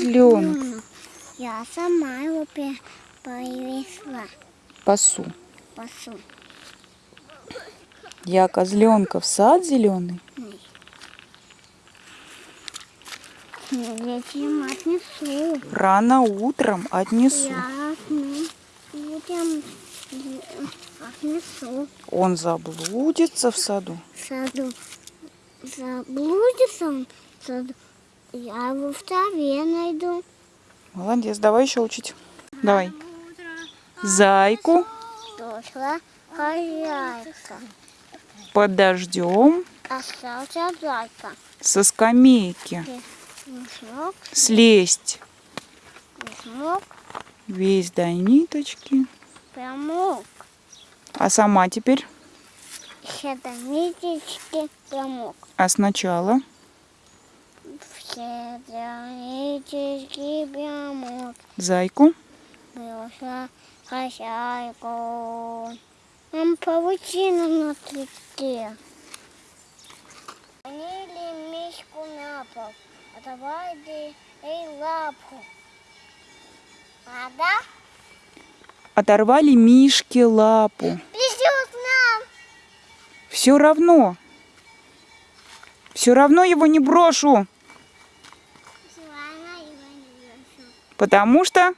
козленок. Я сама его привезла. Пасу. Пасу. Я козленка в сад зеленый. Я тебе отнесу. Рано утром отнесу. Я ну, отнесу. Он заблудится в саду. В саду. Заблудится он в саду. Я его в траве найду. Молодец, давай еще учить. Давай. Зайку Дошла хозяйка. под дождем Остался зайка. со скамейки слезть весь до ниточки. промок. А сама теперь? Все до ниточки промок. А сначала? Все до ниточки промок. Зайку хозяйку. Нам паутина на цветке. Понили мишку на пол. А давай ей лапу. Надо? оторвали Мишке лапу. Придет нам. Все равно. Все равно его не брошу. Потому что